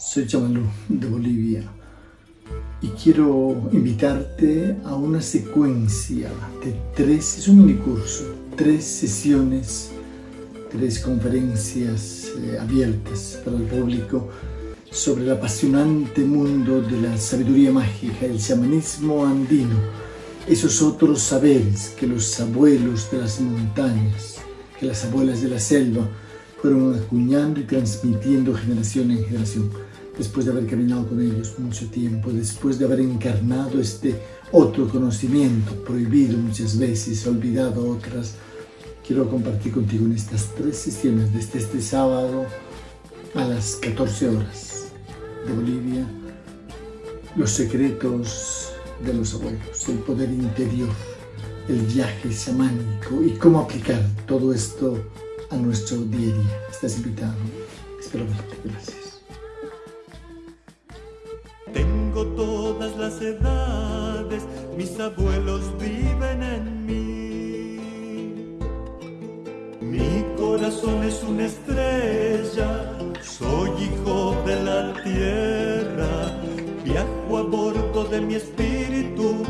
Soy Chamalú de Bolivia y quiero invitarte a una secuencia de tres, es un curso, tres sesiones, tres conferencias eh, abiertas para el público sobre el apasionante mundo de la sabiduría mágica, el shamanismo andino, esos otros saberes que los abuelos de las montañas, que las abuelas de la selva fueron acuñando y transmitiendo generación en generación. Después de haber caminado con ellos mucho tiempo, después de haber encarnado este otro conocimiento prohibido muchas veces, olvidado otras, quiero compartir contigo en estas tres sesiones desde este sábado a las 14 horas de Bolivia los secretos de los abuelos, el poder interior, el viaje chamánico y cómo aplicar todo esto a nuestro día a día. Estás invitado. Espero verte. Gracias. Tengo todas las edades, mis abuelos viven en mí. Mi corazón es una estrella, soy hijo de la tierra, viajo a bordo de mi espíritu